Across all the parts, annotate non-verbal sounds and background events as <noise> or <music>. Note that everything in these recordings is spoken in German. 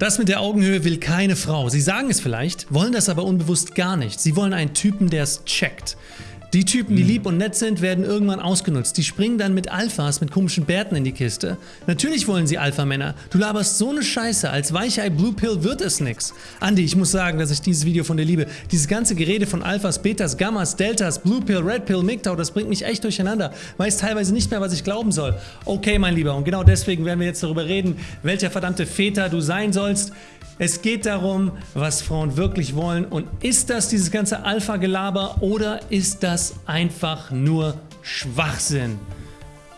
Das mit der Augenhöhe will keine Frau. Sie sagen es vielleicht, wollen das aber unbewusst gar nicht. Sie wollen einen Typen, der es checkt. Die Typen, die lieb und nett sind, werden irgendwann ausgenutzt. Die springen dann mit Alphas mit komischen Bärten in die Kiste. Natürlich wollen sie Alpha-Männer. Du laberst so eine Scheiße. Als Weichei Blue Pill wird es nix. Andi, ich muss sagen, dass ich dieses Video von dir liebe. Dieses ganze Gerede von Alphas, Betas, Gammas, Deltas, Blue Pill, Red Pill, MGTOW, das bringt mich echt durcheinander. Weiß teilweise nicht mehr, was ich glauben soll. Okay, mein Lieber, und genau deswegen werden wir jetzt darüber reden, welcher verdammte Väter du sein sollst. Es geht darum, was Frauen wirklich wollen und ist das dieses ganze Alpha-Gelaber oder ist das einfach nur Schwachsinn?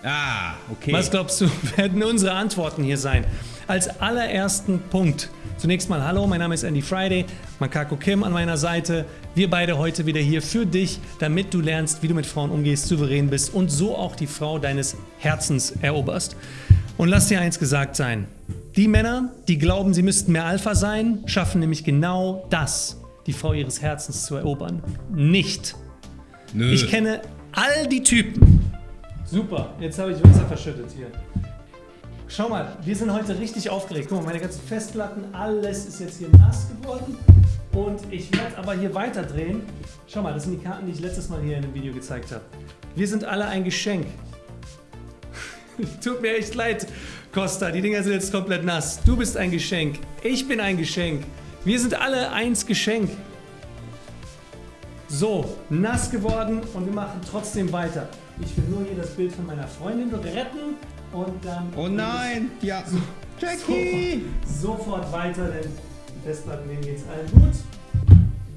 Ah, okay. Was glaubst du, <laughs> werden unsere Antworten hier sein? Als allerersten Punkt, zunächst mal Hallo, mein Name ist Andy Friday, Makako Kim an meiner Seite. Wir beide heute wieder hier für dich, damit du lernst, wie du mit Frauen umgehst, souverän bist und so auch die Frau deines Herzens eroberst. Und lass dir eins gesagt sein, die Männer, die glauben, sie müssten mehr Alpha sein, schaffen nämlich genau das, die Frau ihres Herzens zu erobern. Nicht. Nö. Ich kenne all die Typen. Super, jetzt habe ich Wasser verschüttet hier. Schau mal, wir sind heute richtig aufgeregt. Guck mal, meine ganzen Festplatten, alles ist jetzt hier nass geworden. Und ich werde aber hier weiterdrehen. Schau mal, das sind die Karten, die ich letztes Mal hier in dem Video gezeigt habe. Wir sind alle ein Geschenk. <laughs> Tut mir echt leid, Costa. Die Dinger sind jetzt komplett nass. Du bist ein Geschenk. Ich bin ein Geschenk. Wir sind alle eins Geschenk. So, nass geworden und wir machen trotzdem weiter. Ich will nur hier das Bild von meiner Freundin retten und dann... Oh nein, ja. Jackie! Sofort, sofort weiter, denn die Festplatten, denen geht's allen gut.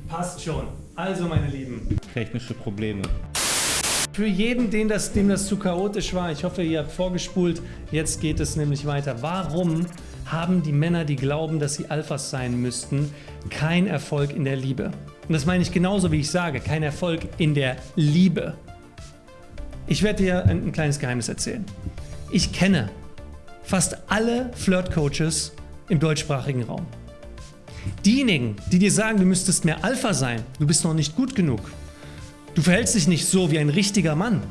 Passt schon. Also, meine Lieben, Technische Probleme. Für jeden, den das, dem das zu chaotisch war, ich hoffe, ihr habt vorgespult, jetzt geht es nämlich weiter. Warum haben die Männer, die glauben, dass sie Alphas sein müssten, keinen Erfolg in der Liebe? Und das meine ich genauso, wie ich sage, kein Erfolg in der Liebe. Ich werde dir ein, ein kleines Geheimnis erzählen. Ich kenne fast alle Flirt-Coaches im deutschsprachigen Raum. Diejenigen, die dir sagen, du müsstest mehr Alpha sein, du bist noch nicht gut genug, Du verhältst dich nicht so wie ein richtiger Mann.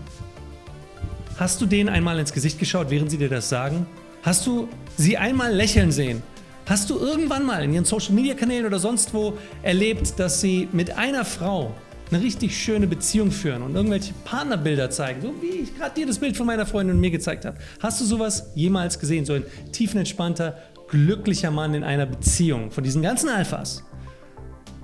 Hast du denen einmal ins Gesicht geschaut, während sie dir das sagen? Hast du sie einmal lächeln sehen? Hast du irgendwann mal in ihren Social Media Kanälen oder sonst wo erlebt, dass sie mit einer Frau eine richtig schöne Beziehung führen und irgendwelche Partnerbilder zeigen, so wie ich gerade dir das Bild von meiner Freundin und mir gezeigt habe? Hast du sowas jemals gesehen? So ein tiefenentspannter, glücklicher Mann in einer Beziehung von diesen ganzen Alphas?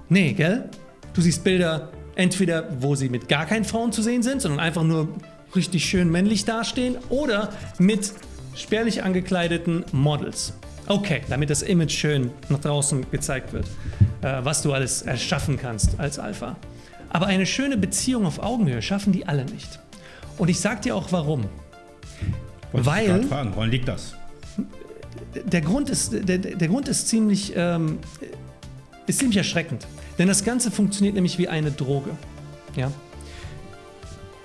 Nee, gell? Du siehst Bilder Entweder wo sie mit gar keinen Frauen zu sehen sind, sondern einfach nur richtig schön männlich dastehen oder mit spärlich angekleideten Models. Okay, damit das Image schön nach draußen gezeigt wird, äh, was du alles erschaffen kannst als Alpha. Aber eine schöne Beziehung auf Augenhöhe schaffen die alle nicht. Und ich sag dir auch warum. Wollte Weil- fragen, woran liegt das? der Grund ist, der, der Grund ist ziemlich, ähm, ist ziemlich erschreckend. Denn das Ganze funktioniert nämlich wie eine Droge. Ja?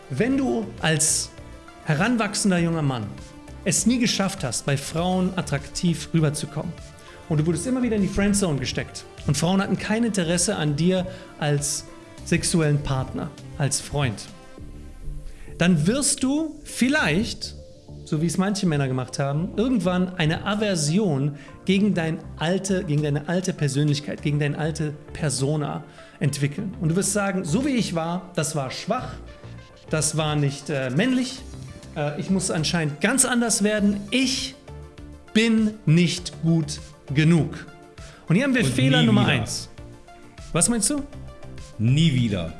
Wenn du als heranwachsender junger Mann es nie geschafft hast, bei Frauen attraktiv rüberzukommen und du wurdest immer wieder in die Friendzone gesteckt und Frauen hatten kein Interesse an dir als sexuellen Partner, als Freund, dann wirst du vielleicht so wie es manche Männer gemacht haben, irgendwann eine Aversion gegen, dein alte, gegen deine alte Persönlichkeit, gegen deine alte Persona entwickeln. Und du wirst sagen, so wie ich war, das war schwach, das war nicht äh, männlich, äh, ich muss anscheinend ganz anders werden, ich bin nicht gut genug. Und hier haben wir Und Fehler Nummer eins. Was meinst du? Nie wieder.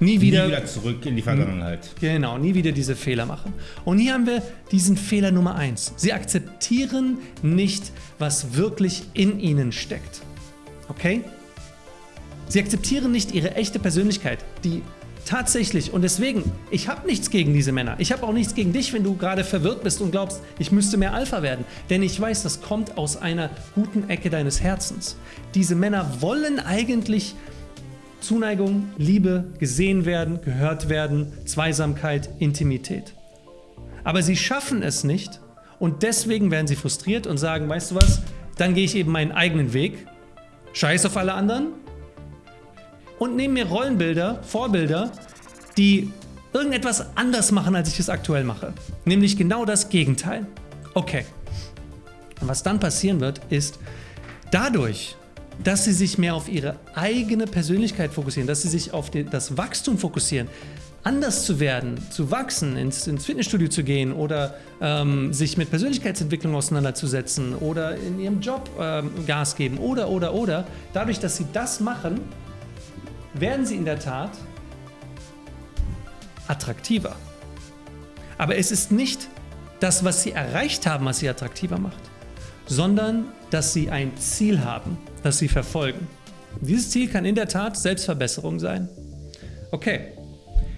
Nie wieder, Nie wieder zurück in die Vergangenheit. Genau, nie wieder diese Fehler machen. Und hier haben wir diesen Fehler Nummer eins. Sie akzeptieren nicht, was wirklich in ihnen steckt. Okay? Sie akzeptieren nicht ihre echte Persönlichkeit, die tatsächlich, und deswegen, ich habe nichts gegen diese Männer. Ich habe auch nichts gegen dich, wenn du gerade verwirrt bist und glaubst, ich müsste mehr Alpha werden. Denn ich weiß, das kommt aus einer guten Ecke deines Herzens. Diese Männer wollen eigentlich Zuneigung, Liebe, gesehen werden, gehört werden, Zweisamkeit, Intimität. Aber sie schaffen es nicht und deswegen werden sie frustriert und sagen, weißt du was, dann gehe ich eben meinen eigenen Weg, scheiß auf alle anderen und nehme mir Rollenbilder, Vorbilder, die irgendetwas anders machen, als ich es aktuell mache. Nämlich genau das Gegenteil. Okay. Und was dann passieren wird, ist, Dadurch, dass sie sich mehr auf ihre eigene Persönlichkeit fokussieren, dass sie sich auf die, das Wachstum fokussieren, anders zu werden, zu wachsen, ins, ins Fitnessstudio zu gehen oder ähm, sich mit Persönlichkeitsentwicklung auseinanderzusetzen oder in ihrem Job ähm, Gas geben oder, oder, oder. Dadurch, dass sie das machen, werden sie in der Tat attraktiver. Aber es ist nicht das, was sie erreicht haben, was sie attraktiver macht, sondern dass sie ein Ziel haben, das sie verfolgen. Dieses Ziel kann in der Tat Selbstverbesserung sein. Okay,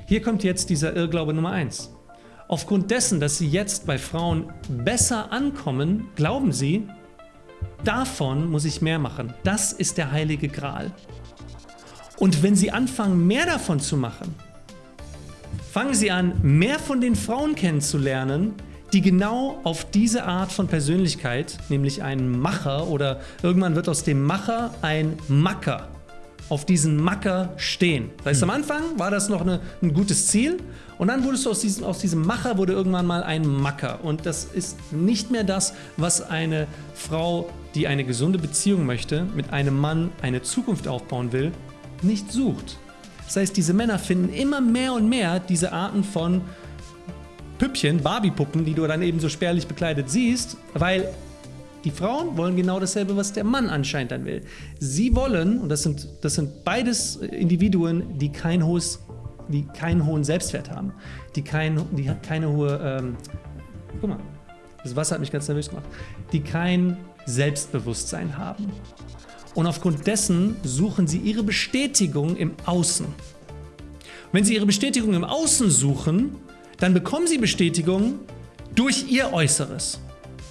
hier kommt jetzt dieser Irrglaube Nummer 1. Aufgrund dessen, dass sie jetzt bei Frauen besser ankommen, glauben sie, davon muss ich mehr machen. Das ist der heilige Gral. Und wenn sie anfangen, mehr davon zu machen, fangen sie an, mehr von den Frauen kennenzulernen, die genau auf diese Art von Persönlichkeit, nämlich ein Macher oder irgendwann wird aus dem Macher ein Macker, auf diesen Macker stehen. Das heißt, am Anfang war das noch eine, ein gutes Ziel und dann wurdest du aus diesem, aus diesem Macher wurde irgendwann mal ein Macker. Und das ist nicht mehr das, was eine Frau, die eine gesunde Beziehung möchte, mit einem Mann eine Zukunft aufbauen will, nicht sucht. Das heißt, diese Männer finden immer mehr und mehr diese Arten von Püppchen, Barbie-Puppen, die du dann eben so spärlich bekleidet siehst, weil die Frauen wollen genau dasselbe, was der Mann anscheinend dann will. Sie wollen, und das sind, das sind beides Individuen, die kein hohes, die keinen hohen Selbstwert haben, die, kein, die keine hohe, ähm, guck mal, das Wasser hat mich ganz nervös gemacht, die kein Selbstbewusstsein haben. Und aufgrund dessen suchen sie ihre Bestätigung im Außen. wenn sie ihre Bestätigung im Außen suchen, dann bekommen sie Bestätigung durch ihr Äußeres.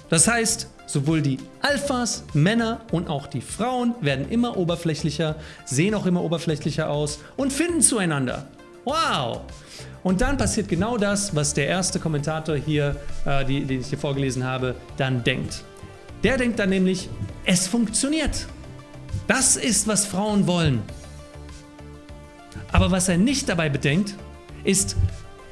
Das heißt, Sowohl die Alphas, Männer und auch die Frauen werden immer oberflächlicher, sehen auch immer oberflächlicher aus und finden zueinander. Wow! Und dann passiert genau das, was der erste Kommentator hier, äh, die, den ich hier vorgelesen habe, dann denkt. Der denkt dann nämlich, es funktioniert. Das ist, was Frauen wollen. Aber was er nicht dabei bedenkt, ist,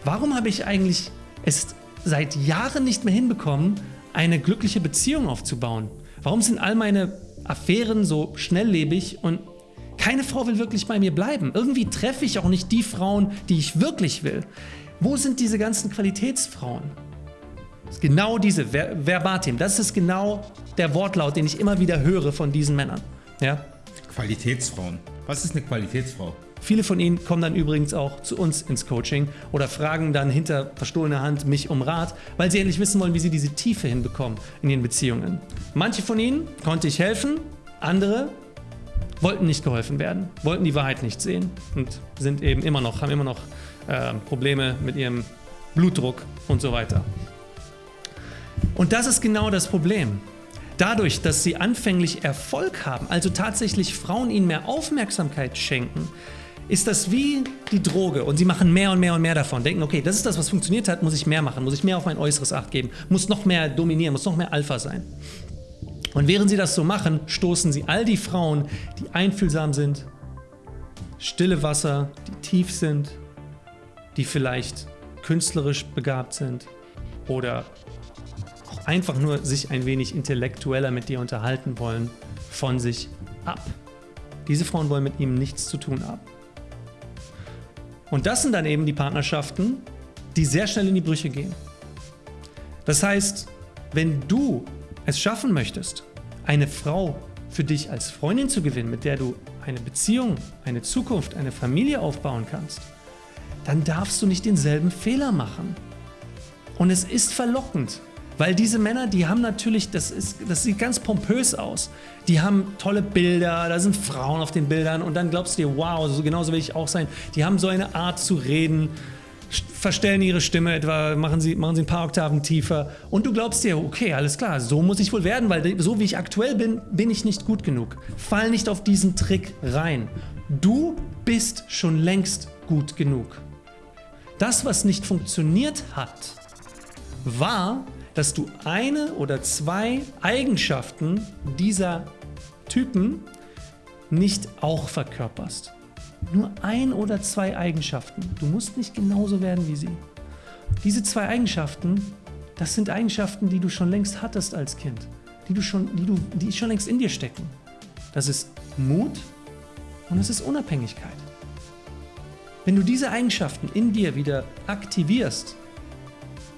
warum habe ich eigentlich es seit Jahren nicht mehr hinbekommen, eine glückliche Beziehung aufzubauen? Warum sind all meine Affären so schnelllebig und keine Frau will wirklich bei mir bleiben? Irgendwie treffe ich auch nicht die Frauen, die ich wirklich will. Wo sind diese ganzen Qualitätsfrauen? Genau diese, Ver verbatim, das ist genau der Wortlaut, den ich immer wieder höre von diesen Männern. Ja? Qualitätsfrauen. Was ist eine Qualitätsfrau? Viele von ihnen kommen dann übrigens auch zu uns ins Coaching oder fragen dann hinter verstohlener Hand mich um Rat, weil sie endlich wissen wollen, wie sie diese Tiefe hinbekommen in ihren Beziehungen. Manche von ihnen konnte ich helfen, andere wollten nicht geholfen werden, wollten die Wahrheit nicht sehen und sind eben immer noch, haben immer noch äh, Probleme mit ihrem Blutdruck und so weiter. Und das ist genau das Problem. Dadurch, dass sie anfänglich Erfolg haben, also tatsächlich Frauen ihnen mehr Aufmerksamkeit schenken, ist das wie die Droge und sie machen mehr und mehr und mehr davon. Denken, okay, das ist das, was funktioniert hat, muss ich mehr machen, muss ich mehr auf mein Äußeres Acht geben, muss noch mehr dominieren, muss noch mehr Alpha sein. Und während sie das so machen, stoßen sie all die Frauen, die einfühlsam sind, stille Wasser, die tief sind, die vielleicht künstlerisch begabt sind oder auch einfach nur sich ein wenig intellektueller mit dir unterhalten wollen, von sich ab. Diese Frauen wollen mit ihm nichts zu tun haben. Und das sind dann eben die Partnerschaften, die sehr schnell in die Brüche gehen. Das heißt, wenn du es schaffen möchtest, eine Frau für dich als Freundin zu gewinnen, mit der du eine Beziehung, eine Zukunft, eine Familie aufbauen kannst, dann darfst du nicht denselben Fehler machen. Und es ist verlockend, weil diese Männer, die haben natürlich, das, ist, das sieht ganz pompös aus. Die haben tolle Bilder, da sind Frauen auf den Bildern und dann glaubst du dir, wow, so, genauso will ich auch sein. Die haben so eine Art zu reden, verstellen ihre Stimme etwa, machen sie, machen sie ein paar Oktaven tiefer und du glaubst dir, okay, alles klar, so muss ich wohl werden, weil so wie ich aktuell bin, bin ich nicht gut genug. Fall nicht auf diesen Trick rein. Du bist schon längst gut genug. Das, was nicht funktioniert hat, war, dass du eine oder zwei Eigenschaften dieser Typen nicht auch verkörperst. Nur ein oder zwei Eigenschaften. Du musst nicht genauso werden wie sie. Diese zwei Eigenschaften, das sind Eigenschaften, die du schon längst hattest als Kind, die, du schon, die, du, die schon längst in dir stecken. Das ist Mut und das ist Unabhängigkeit. Wenn du diese Eigenschaften in dir wieder aktivierst,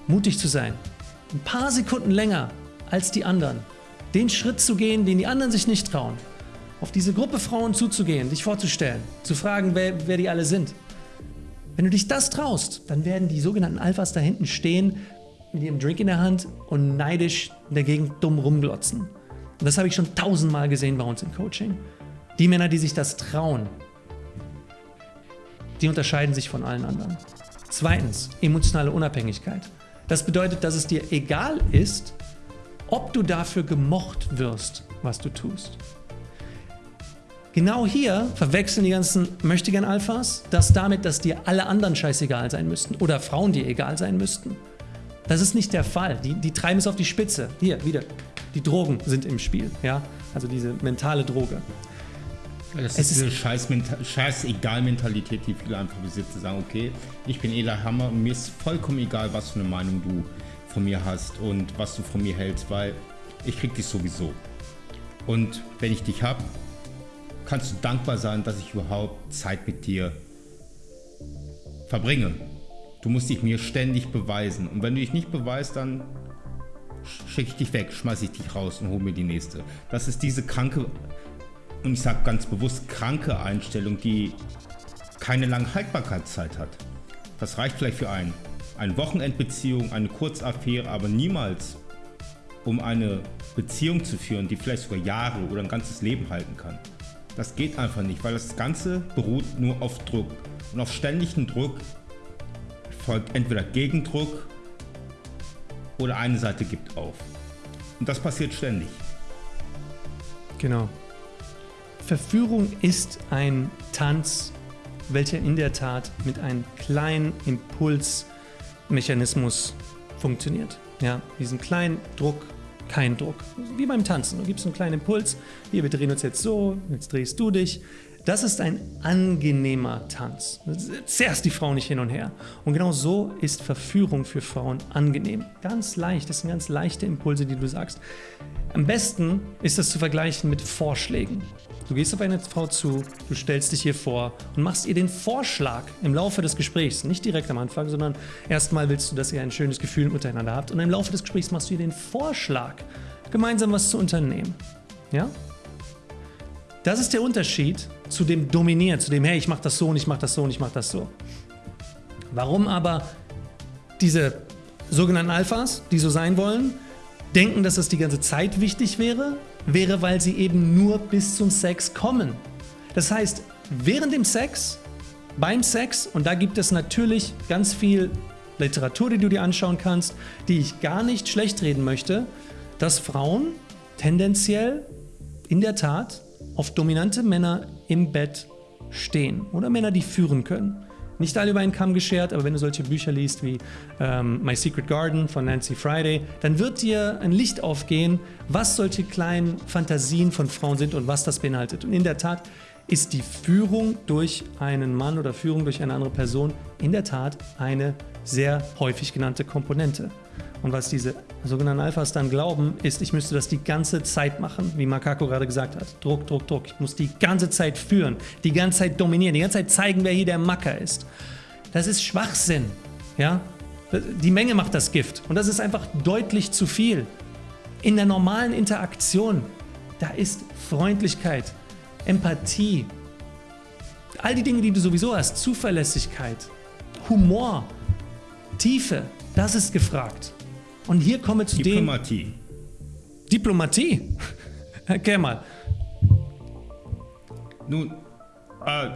mutig zu sein, ein paar Sekunden länger als die anderen, den Schritt zu gehen, den die anderen sich nicht trauen, auf diese Gruppe Frauen zuzugehen, dich vorzustellen, zu fragen, wer, wer die alle sind. Wenn du dich das traust, dann werden die sogenannten Alphas da hinten stehen mit ihrem Drink in der Hand und neidisch dagegen dumm rumglotzen. Und das habe ich schon tausendmal gesehen bei uns im Coaching. Die Männer, die sich das trauen, die unterscheiden sich von allen anderen. Zweitens, emotionale Unabhängigkeit. Das bedeutet, dass es dir egal ist, ob du dafür gemocht wirst, was du tust. Genau hier verwechseln die ganzen Möchtegern Alphas das damit, dass dir alle anderen scheißegal sein müssten oder Frauen dir egal sein müssten. Das ist nicht der Fall. Die, die treiben es auf die Spitze. Hier, wieder. Die Drogen sind im Spiel. Ja? Also diese mentale Droge. Das ist diese Scheiß-Egal-Mentalität, die viele einfach besitzen. Sagen, okay, ich bin Ela Hammer und mir ist vollkommen egal, was für eine Meinung du von mir hast und was du von mir hältst, weil ich krieg dich sowieso. Und wenn ich dich hab, kannst du dankbar sein, dass ich überhaupt Zeit mit dir verbringe. Du musst dich mir ständig beweisen. Und wenn du dich nicht beweist, dann schicke ich dich weg, schmeiße ich dich raus und hole mir die nächste. Das ist diese kranke, und ich sage ganz bewusst kranke Einstellung, die keine lange Haltbarkeitszeit hat. Das reicht vielleicht für einen. Eine Wochenendbeziehung, eine Kurzaffäre, aber niemals um eine Beziehung zu führen, die vielleicht sogar Jahre oder ein ganzes Leben halten kann. Das geht einfach nicht, weil das Ganze beruht nur auf Druck. Und auf ständigen Druck folgt entweder Gegendruck oder eine Seite gibt auf. Und das passiert ständig. Genau. Verführung ist ein Tanz, welcher in der Tat mit einem kleinen Impulsmechanismus funktioniert. Ja, diesen kleinen Druck, kein Druck. Wie beim Tanzen. Du gibst einen kleinen Impuls. Hier, wir drehen uns jetzt so, jetzt drehst du dich. Das ist ein angenehmer Tanz. Zerrst die Frau nicht hin und her. Und genau so ist Verführung für Frauen angenehm. Ganz leicht, das sind ganz leichte Impulse, die du sagst. Am besten ist das zu vergleichen mit Vorschlägen. Du gehst auf eine Frau zu, du stellst dich hier vor und machst ihr den Vorschlag im Laufe des Gesprächs, nicht direkt am Anfang, sondern erstmal willst du, dass ihr ein schönes Gefühl miteinander habt und im Laufe des Gesprächs machst du ihr den Vorschlag, gemeinsam was zu unternehmen. Ja? Das ist der Unterschied zu dem Dominieren, zu dem, hey, ich mach das so und ich mach das so und ich mach das so. Warum aber diese sogenannten Alphas, die so sein wollen, denken, dass das die ganze Zeit wichtig wäre, wäre, weil sie eben nur bis zum Sex kommen. Das heißt, während dem Sex, beim Sex, und da gibt es natürlich ganz viel Literatur, die du dir anschauen kannst, die ich gar nicht schlecht reden möchte, dass Frauen tendenziell in der Tat auf dominante Männer im Bett stehen oder Männer, die führen können. Nicht alle über einen Kamm geschert, aber wenn du solche Bücher liest wie ähm, My Secret Garden von Nancy Friday, dann wird dir ein Licht aufgehen, was solche kleinen Fantasien von Frauen sind und was das beinhaltet. Und in der Tat ist die Führung durch einen Mann oder Führung durch eine andere Person in der Tat eine sehr häufig genannte Komponente. Und was diese sogenannten Alphas dann glauben, ist, ich müsste das die ganze Zeit machen, wie Makako gerade gesagt hat. Druck, Druck, Druck. Ich muss die ganze Zeit führen, die ganze Zeit dominieren, die ganze Zeit zeigen, wer hier der Macker ist. Das ist Schwachsinn. Ja? Die Menge macht das Gift. Und das ist einfach deutlich zu viel. In der normalen Interaktion, da ist Freundlichkeit, Empathie, all die Dinge, die du sowieso hast, Zuverlässigkeit, Humor, Tiefe, das ist gefragt. Und hier kommen wir zu Diplomatie. dem... Diplomatie? <laughs> Erklär mal. Nun, äh,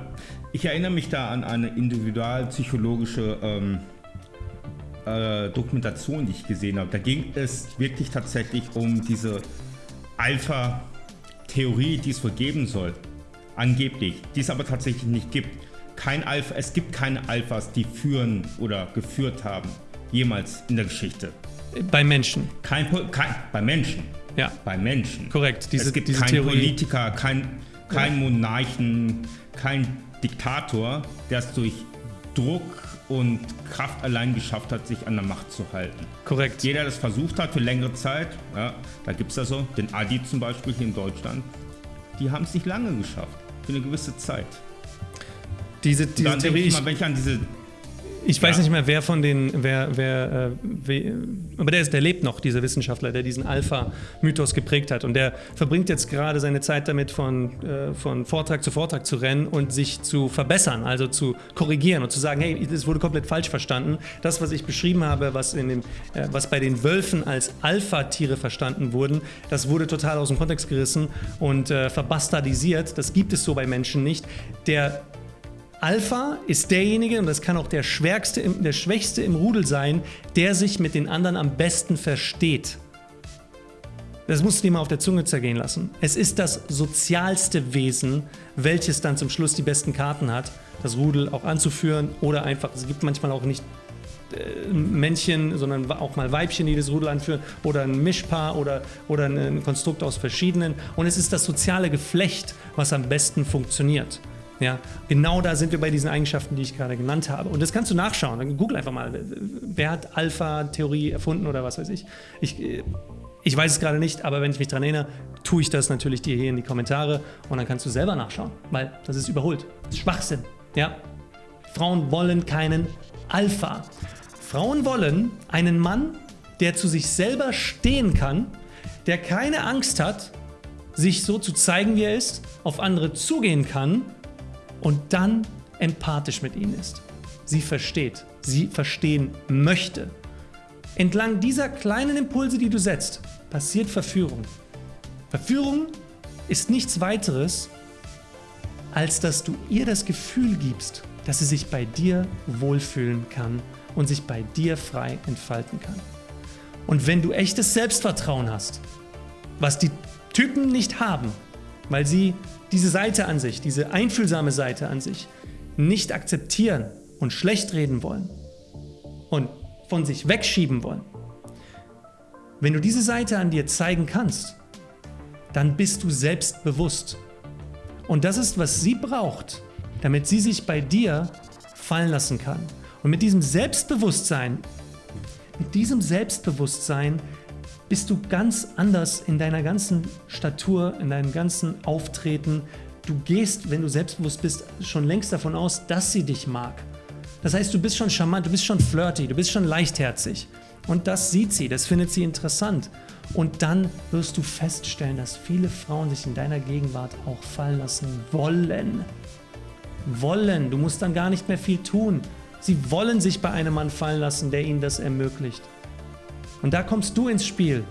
ich erinnere mich da an eine individualpsychologische ähm, äh, Dokumentation, die ich gesehen habe. Da ging es wirklich tatsächlich um diese Alpha-Theorie, die es wohl geben soll. Angeblich, die es aber tatsächlich nicht gibt. Kein Alpha, es gibt keine Alphas, die führen oder geführt haben. Jemals in der Geschichte. Bei Menschen. Kein, kein bei Menschen. Ja. Bei Menschen. Korrekt. Diese, es gibt diese keinen. Politiker, kein, kein ja. Monarchen, kein Diktator, der es durch Druck und Kraft allein geschafft hat, sich an der Macht zu halten. Korrekt. Jeder, der das versucht hat für längere Zeit, ja, da gibt es also den Adi zum Beispiel hier in Deutschland, die haben es nicht lange geschafft. Für eine gewisse Zeit. Diese, diese Dann denke Theorie, ich ich, mal, wenn ich an diese ich weiß Ja. nicht mehr, wer von den, wer, wer, äh, we, aber der, ist, der lebt noch, dieser Wissenschaftler, der diesen Alpha-Mythos geprägt hat. Und der verbringt jetzt gerade seine Zeit damit, von, äh, von Vortrag zu Vortrag zu rennen und sich zu verbessern, also zu korrigieren und zu sagen, hey, das wurde komplett falsch verstanden. Das, was ich beschrieben habe, was, in dem, äh, was bei den Wölfen als Alpha-Tiere verstanden wurden, das wurde total aus dem Kontext gerissen und äh, verbastardisiert. Das gibt es so bei Menschen nicht. Der Alpha ist derjenige, und das kann auch der, Schwärkste im, der Schwächste im Rudel sein, der sich mit den anderen am besten versteht. Das musst du dir mal auf der Zunge zergehen lassen. Es ist das sozialste Wesen, welches dann zum Schluss die besten Karten hat, das Rudel auch anzuführen oder einfach, es gibt manchmal auch nicht äh, Männchen, sondern auch mal Weibchen, die das Rudel anführen oder ein Mischpaar oder, oder ein Konstrukt aus verschiedenen. Und es ist das soziale Geflecht, was am besten funktioniert. Ja, genau da sind wir bei diesen Eigenschaften, die ich gerade genannt habe. Und das kannst du nachschauen. Google einfach mal, wer hat Alpha-Theorie erfunden oder was weiß ich. Ich, äh, ich weiß es gerade nicht, aber wenn ich mich daran erinnere, tue ich das natürlich dir hier in die Kommentare und dann kannst du selber nachschauen, weil das ist überholt. Das ist Schwachsinn. Ja? Frauen wollen keinen Alpha. Frauen wollen einen Mann, der zu sich selber stehen kann, der keine Angst hat, sich so zu zeigen, wie er ist, auf andere zugehen kann und dann empathisch mit ihnen ist. Sie versteht, sie verstehen möchte. Entlang dieser kleinen Impulse, die du setzt, passiert Verführung. Verführung ist nichts weiteres, als dass du ihr das Gefühl gibst, dass sie sich bei dir wohlfühlen kann und sich bei dir frei entfalten kann. Und wenn du echtes Selbstvertrauen hast, was die Typen nicht haben, weil sie diese Seite an sich, diese einfühlsame Seite an sich, nicht akzeptieren und schlecht reden wollen und von sich wegschieben wollen. Wenn du diese Seite an dir zeigen kannst, dann bist du selbstbewusst. Und das ist, was sie braucht, damit sie sich bei dir fallen lassen kann. Und mit diesem Selbstbewusstsein, mit diesem Selbstbewusstsein bist du ganz anders in deiner ganzen Statur, in deinem ganzen Auftreten. Du gehst, wenn du selbstbewusst bist, schon längst davon aus, dass sie dich mag. Das heißt, du bist schon charmant, du bist schon flirty, du bist schon leichtherzig. Und das sieht sie, das findet sie interessant. Und dann wirst du feststellen, dass viele Frauen sich in deiner Gegenwart auch fallen lassen wollen. Wollen. Du musst dann gar nicht mehr viel tun. Sie wollen sich bei einem Mann fallen lassen, der ihnen das ermöglicht. Und da kommst du ins Spiel.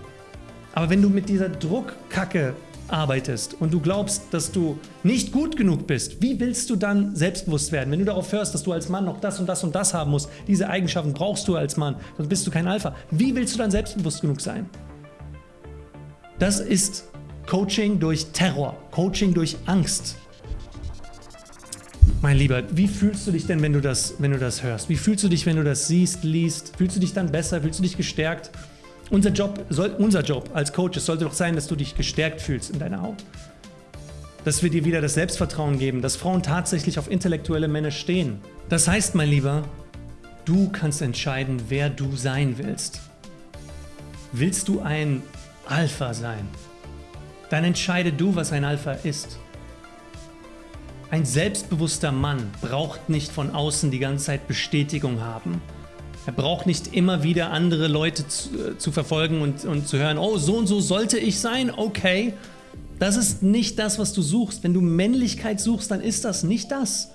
Aber wenn du mit dieser Druckkacke arbeitest und du glaubst, dass du nicht gut genug bist, wie willst du dann selbstbewusst werden? Wenn du darauf hörst, dass du als Mann noch das und das und das haben musst, diese Eigenschaften brauchst du als Mann, sonst bist du kein Alpha. Wie willst du dann selbstbewusst genug sein? Das ist Coaching durch Terror, Coaching durch Angst. Mein Lieber, wie fühlst du dich denn, wenn du, das, wenn du das hörst? Wie fühlst du dich, wenn du das siehst, liest? Fühlst du dich dann besser? Fühlst du dich gestärkt? Unser Job, soll, unser Job als Coaches sollte doch sein, dass du dich gestärkt fühlst in deiner Haut. Dass wir dir wieder das Selbstvertrauen geben, dass Frauen tatsächlich auf intellektuelle Männer stehen. Das heißt, mein Lieber, du kannst entscheiden, wer du sein willst. Willst du ein Alpha sein? Dann entscheide du, was ein Alpha ist. Ein selbstbewusster Mann braucht nicht von außen die ganze Zeit Bestätigung haben. Er braucht nicht immer wieder andere Leute zu, zu, verfolgen und, und zu hören, oh, so und so sollte ich sein, okay. Das ist nicht das, was du suchst. Wenn du Männlichkeit suchst, dann ist das nicht das.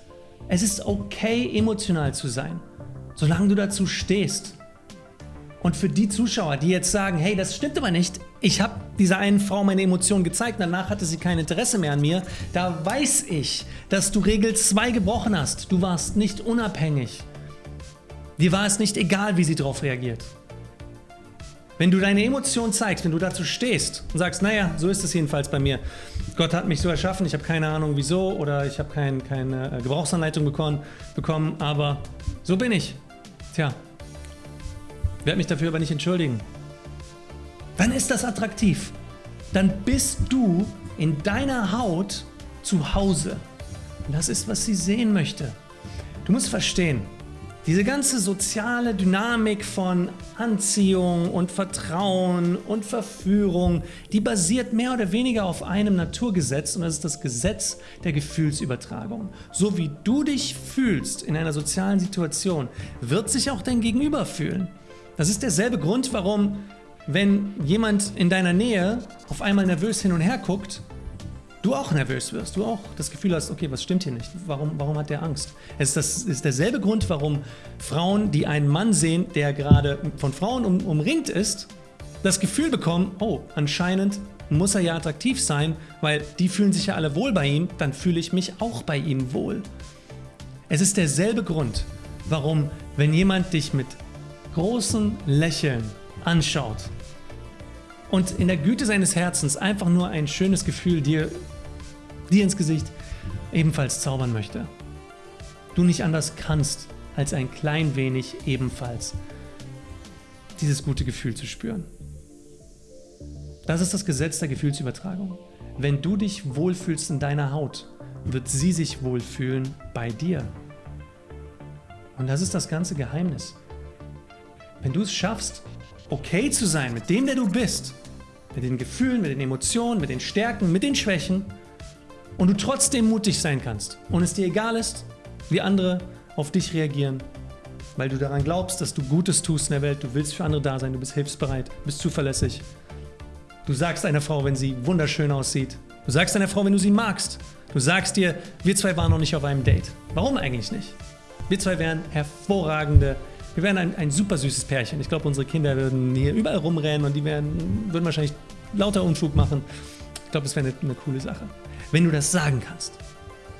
Es ist okay, emotional zu sein, solange du dazu stehst. Und für die Zuschauer, die jetzt sagen, hey, das stimmt aber nicht, ich habe dieser einen Frau meine Emotionen gezeigt, danach hatte sie kein Interesse mehr an mir, da weiß ich, dass du Regel 2 gebrochen hast. Du warst nicht unabhängig. Dir war es nicht egal, wie sie darauf reagiert. Wenn du deine Emotionen zeigst, wenn du dazu stehst und sagst, naja, so ist es jedenfalls bei mir. Gott hat mich so erschaffen, ich habe keine Ahnung wieso oder ich habe kein, keine Gebrauchsanleitung bekommen, bekommen, aber so bin ich. Tja, werde mich dafür aber nicht entschuldigen. Dann ist das attraktiv. Dann bist du in deiner Haut zu Hause. Und das ist, was sie sehen möchte. Du musst verstehen, Diese ganze soziale Dynamik von Anziehung und Vertrauen und Verführung, die basiert mehr oder weniger auf einem Naturgesetz und das ist das Gesetz der Gefühlsübertragung. So wie du dich fühlst in einer sozialen Situation, wird sich auch dein Gegenüber fühlen. Das ist derselbe Grund, warum, wenn jemand in deiner Nähe auf einmal nervös hin und her guckt, du auch nervös wirst, du auch das Gefühl hast, okay, was stimmt hier nicht? Warum, warum hat der Angst? Es ist, das ist derselbe Grund, warum Frauen, die einen Mann sehen, der gerade von Frauen um, umringt ist, das Gefühl bekommen, oh, anscheinend muss er ja attraktiv sein, weil die fühlen sich ja alle wohl bei ihm, dann fühle ich mich auch bei ihm wohl. Es ist derselbe Grund, warum, wenn jemand dich mit großem Lächeln anschaut und in der Güte seines Herzens einfach nur ein schönes Gefühl dir dir ins Gesicht ebenfalls zaubern möchte. Du nicht anders kannst, als ein klein wenig ebenfalls dieses gute Gefühl zu spüren. Das ist das Gesetz der Gefühlsübertragung. Wenn du dich wohlfühlst in deiner Haut, wird sie sich wohlfühlen bei dir. Und das ist das ganze Geheimnis. Wenn du es schaffst, okay zu sein mit dem, der du bist, mit den Gefühlen, mit den Emotionen, mit den Stärken, mit den Schwächen, und du trotzdem mutig sein kannst und es dir egal ist, wie andere auf dich reagieren, weil du daran glaubst, dass du Gutes tust in der Welt, du willst für andere da sein, du bist hilfsbereit, bist zuverlässig. Du sagst einer Frau, wenn sie wunderschön aussieht. Du sagst einer Frau, wenn du sie magst. Du sagst dir, wir zwei waren noch nicht auf einem Date. Warum eigentlich nicht? Wir zwei wären hervorragende, wir wären ein, ein super süßes Pärchen. Ich glaube, unsere Kinder würden hier überall rumrennen und die wären, würden wahrscheinlich lauter Unfug machen. Ich glaube, das wäre eine, eine coole Sache. Wenn du das sagen kannst,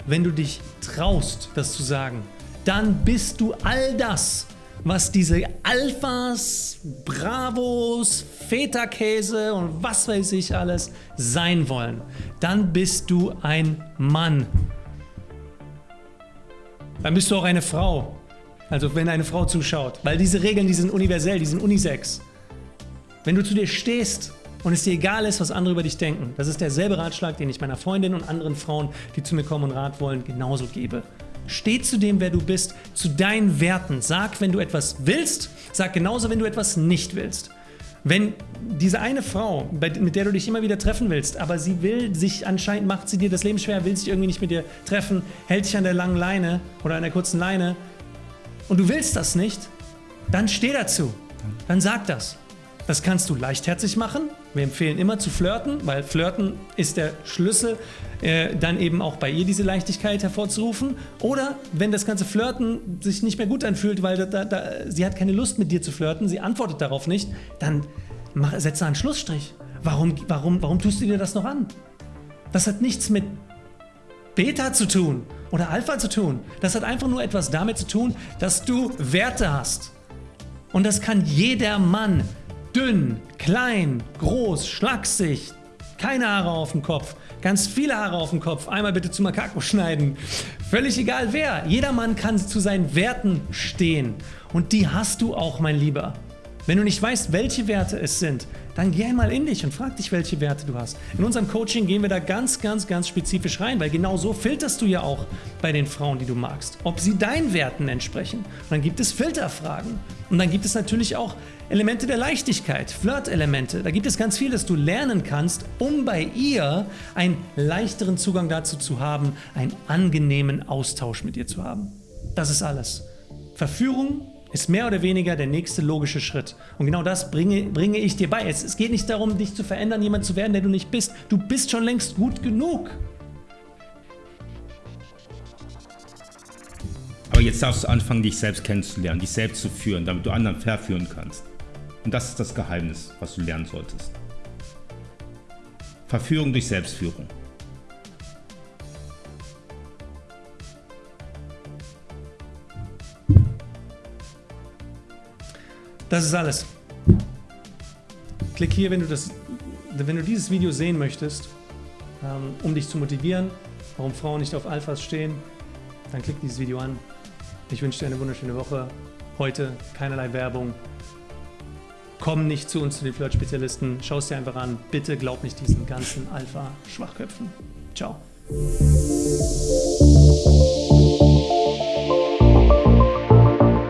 wenn du dich traust, das zu sagen, dann bist du all das, was diese Alphas, Bravos, Feta-Käse und was weiß ich alles sein wollen. Dann bist du ein Mann. Dann bist du auch eine Frau. Also wenn eine Frau zuschaut. Weil diese Regeln, die sind universell, die sind unisex. Wenn du zu dir stehst und es dir egal ist, was andere über dich denken. Das ist derselbe Ratschlag, den ich meiner Freundin und anderen Frauen, die zu mir kommen und Rat wollen, genauso gebe. Steh zu dem, wer du bist, zu deinen Werten. Sag, wenn du etwas willst, sag genauso, wenn du etwas nicht willst. Wenn diese eine Frau, mit der du dich immer wieder treffen willst, aber sie will sich, anscheinend macht sie dir das Leben schwer, will sich irgendwie nicht mit dir treffen, hält dich an der langen Leine oder an der kurzen Leine und du willst das nicht, dann steh dazu. Dann sag das. Das kannst du leichtherzig machen. Wir empfehlen immer zu flirten, weil flirten ist der Schlüssel, äh, dann eben auch bei ihr diese Leichtigkeit hervorzurufen. Oder wenn das ganze Flirten sich nicht mehr gut anfühlt, weil da, da, sie hat keine Lust mit dir zu flirten, sie antwortet darauf nicht, dann mach, setze einen Schlussstrich. Warum, warum, warum tust du dir das noch an? Das hat nichts mit Beta zu tun oder Alpha zu tun. Das hat einfach nur etwas damit zu tun, dass du Werte hast. Und das kann jeder Mann dünn, klein, groß, schlaksig, keine Haare auf dem Kopf, ganz viele Haare auf dem Kopf, einmal bitte zu Makako schneiden. Völlig egal wer, jeder Mann kann zu seinen Werten stehen und die hast du auch, mein Lieber. Wenn du nicht weißt, welche Werte es sind, dann geh einmal in dich und frag dich, welche Werte du hast. In unserem Coaching gehen wir da ganz, ganz, ganz spezifisch rein, weil genau so filterst du ja auch bei den Frauen, die du magst, ob sie deinen Werten entsprechen. Und dann gibt es Filterfragen. Und dann gibt es natürlich auch Elemente der Leichtigkeit, Flirt-Elemente. Da gibt es ganz viel, das du lernen kannst, um bei ihr einen leichteren Zugang dazu zu haben, einen angenehmen Austausch mit ihr zu haben. Das ist alles. Verführung ist mehr oder weniger der nächste logische Schritt. Und genau das bringe, bringe ich dir bei. Es, es geht nicht darum, dich zu verändern, jemand zu werden, der du nicht bist. Du bist schon längst gut genug. Aber jetzt darfst du anfangen, dich selbst kennenzulernen, dich selbst zu führen, damit du anderen verführen kannst. Und das ist das Geheimnis, was du lernen solltest. Verführung durch Selbstführung. Das ist alles. Klick hier, wenn du, das, wenn du dieses Video sehen möchtest, ähm, um dich zu motivieren, warum Frauen nicht auf Alphas stehen, dann klick dieses Video an. Ich wünsche dir eine wunderschöne Woche. Heute keinerlei Werbung. Komm nicht zu uns, zu den Flirt-Spezialisten. Schau es dir einfach an. Bitte glaub nicht diesen ganzen Alpha-Schwachköpfen. Ciao.